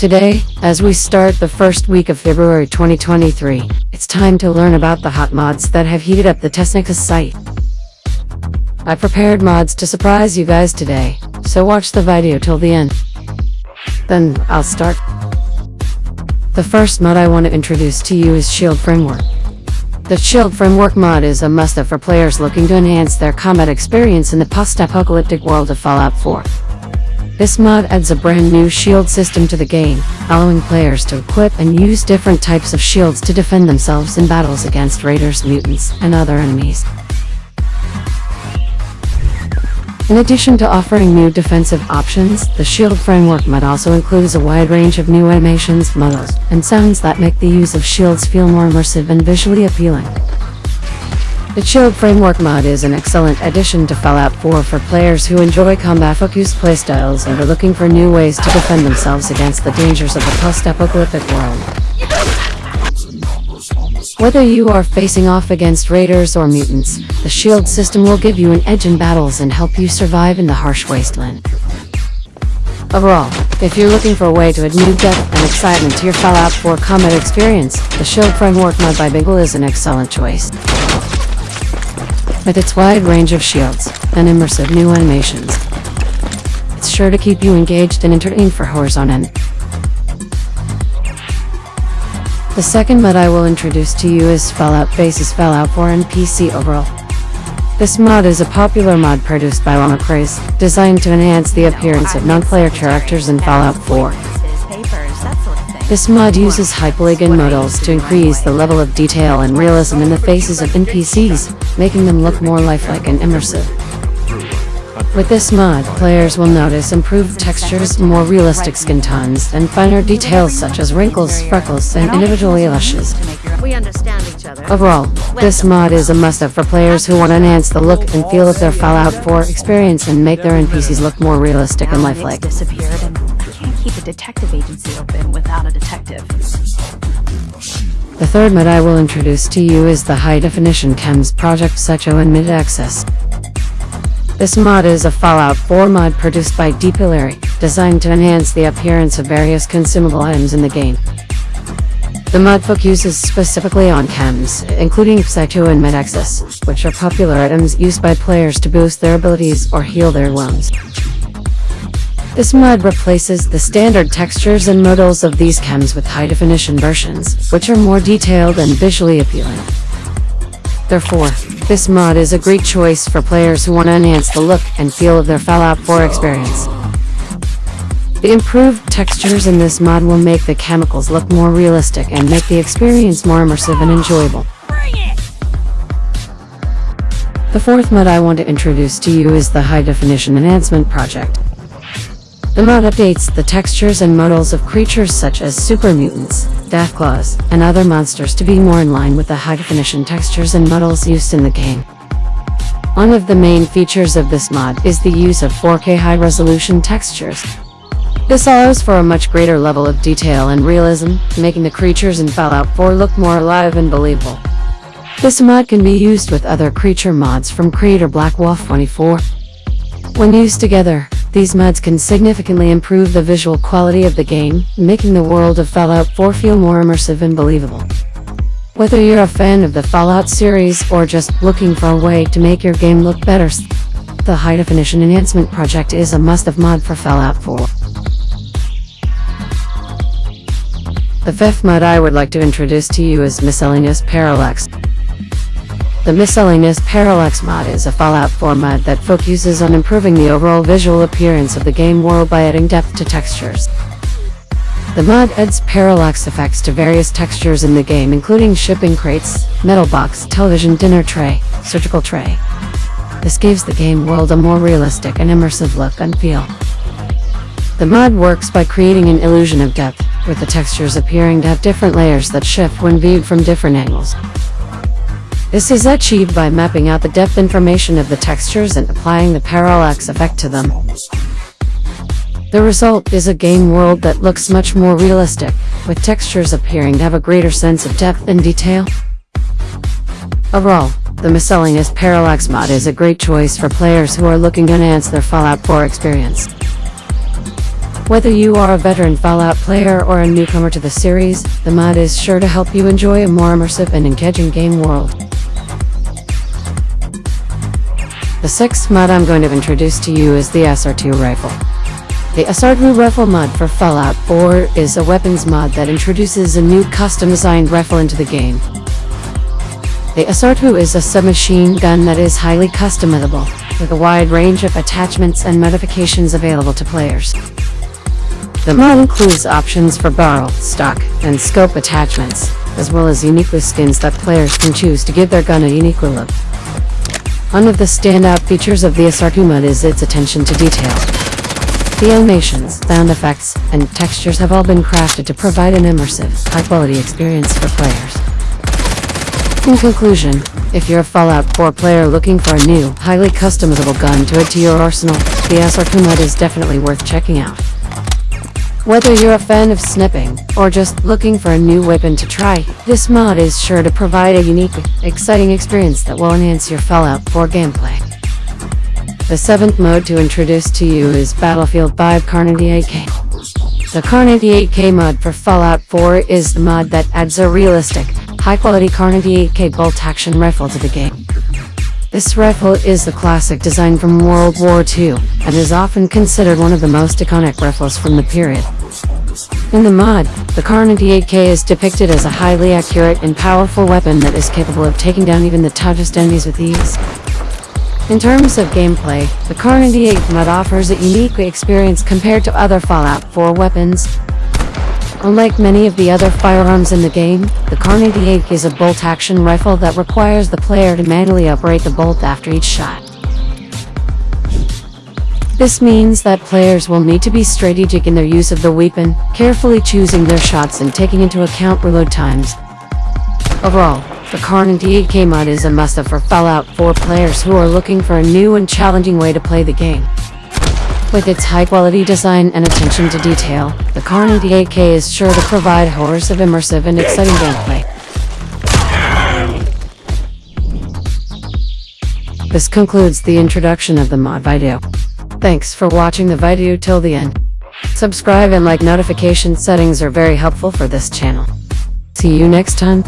Today, as we start the first week of February 2023, it's time to learn about the hot mods that have heated up the Technica site. I prepared mods to surprise you guys today, so watch the video till the end. Then, I'll start. The first mod I want to introduce to you is Shield Framework. The Shield Framework mod is a must-have for players looking to enhance their combat experience in the post-apocalyptic world of Fallout 4. This mod adds a brand new shield system to the game, allowing players to equip and use different types of shields to defend themselves in battles against raiders, mutants, and other enemies. In addition to offering new defensive options, the Shield Framework mod also includes a wide range of new animations, models, and sounds that make the use of shields feel more immersive and visually appealing. The Shield Framework mod is an excellent addition to Fallout 4 for players who enjoy combat-focused playstyles and are looking for new ways to defend themselves against the dangers of the post-apocalyptic world. Whether you are facing off against raiders or mutants, the shield system will give you an edge in battles and help you survive in the harsh wasteland. Overall, if you're looking for a way to add new depth and excitement to your Fallout 4 combat experience, the Shield Framework mod by Bingle is an excellent choice. With its wide range of shields and immersive new animations, it's sure to keep you engaged and entertained for hours on end. The second mod I will introduce to you is Fallout Faces Fallout 4 and PC overall. This mod is a popular mod produced by Llama designed to enhance the appearance of non-player characters in Fallout 4. This mod uses high polygon models to increase the level of detail and realism in the faces of NPCs, making them look more lifelike and immersive. With this mod, players will notice improved textures, more realistic skin tones, and finer details such as wrinkles, freckles, and individual eyelashes. Overall, this mod is a must-have for players who want to enhance the look and feel of their Fallout 4 experience and make their NPCs look more realistic and lifelike keep a detective agency open without a detective. The third mod I will introduce to you is the High Definition Chems Project Psycho and Med-X. This mod is a Fallout 4 mod produced by Deepillary, designed to enhance the appearance of various consumable items in the game. The mod focuses specifically on chems, including Psycho and Med-X, which are popular items used by players to boost their abilities or heal their wounds. This mod replaces the standard textures and models of these chems with high-definition versions, which are more detailed and visually appealing. Therefore, this mod is a great choice for players who want to enhance the look and feel of their Fallout 4 experience. The improved textures in this mod will make the chemicals look more realistic and make the experience more immersive and enjoyable. The fourth mod I want to introduce to you is the High Definition Enhancement Project. The mod updates the textures and models of creatures such as super mutants, deathclaws, and other monsters to be more in line with the high-definition textures and models used in the game. One of the main features of this mod is the use of 4K high-resolution textures. This allows for a much greater level of detail and realism, making the creatures in Fallout 4 look more alive and believable. This mod can be used with other creature mods from creator Black Wolf 24. When used together, these mods can significantly improve the visual quality of the game, making the world of Fallout 4 feel more immersive and believable. Whether you're a fan of the Fallout series or just looking for a way to make your game look better, the High Definition Enhancement Project is a must-have mod for Fallout 4. The fifth mod I would like to introduce to you is Miscellaneous Parallax. The Miscellaneous Parallax mod is a Fallout 4 mod that focuses on improving the overall visual appearance of the game world by adding depth to textures. The mod adds parallax effects to various textures in the game including shipping crates, metal box, television dinner tray, surgical tray. This gives the game world a more realistic and immersive look and feel. The mod works by creating an illusion of depth, with the textures appearing to have different layers that shift when viewed from different angles. This is achieved by mapping out the depth information of the textures and applying the parallax effect to them. The result is a game world that looks much more realistic, with textures appearing to have a greater sense of depth and detail. Overall, the Miscellaneous Parallax mod is a great choice for players who are looking to enhance their Fallout 4 experience. Whether you are a veteran Fallout player or a newcomer to the series, the mod is sure to help you enjoy a more immersive and engaging game world. The sixth mod I'm going to introduce to you is the SR2 rifle. The SR2 rifle mod for Fallout 4 is a weapons mod that introduces a new custom-designed rifle into the game. The SR2 is a submachine gun that is highly customizable, with a wide range of attachments and modifications available to players. The mod includes options for barrel, stock, and scope attachments, as well as unique skins that players can choose to give their gun a unique look. One of the standout features of the SR2 mod is its attention to detail. The animations, sound effects, and textures have all been crafted to provide an immersive, high-quality experience for players. In conclusion, if you're a Fallout 4 player looking for a new, highly customizable gun to add to your arsenal, the SR2 mod is definitely worth checking out. Whether you're a fan of sniping, or just looking for a new weapon to try, this mod is sure to provide a unique, exciting experience that will enhance your Fallout 4 gameplay. The seventh mode to introduce to you is Battlefield 5 Kar98 AK. The Kar98 AK mod for Fallout 4 is the mod that adds a realistic, high-quality Kar98 AK bolt-action rifle to the game. This rifle is the classic design from World War II, and is often considered one of the most iconic rifles from the period. In the mod, the Kar98 AK is depicted as a highly accurate and powerful weapon that is capable of taking down even the toughest enemies with ease. In terms of gameplay, the Kar98 mod offers a unique experience compared to other Fallout 4 weapons, Unlike many of the other firearms in the game, the Kar98 is a bolt-action rifle that requires the player to manually operate the bolt after each shot. This means that players will need to be strategic in their use of the weapon, carefully choosing their shots and taking into account reload times. Overall, the Kar98 mod is a must-have for Fallout 4 players who are looking for a new and challenging way to play the game. With its high-quality design and attention to detail, the Kar98 AK is sure to provide horrors of immersive and exciting gameplay. This concludes the introduction of the mod video. Thanks for watching the video till the end. Subscribe and like notification settings are very helpful for this channel. See you next time.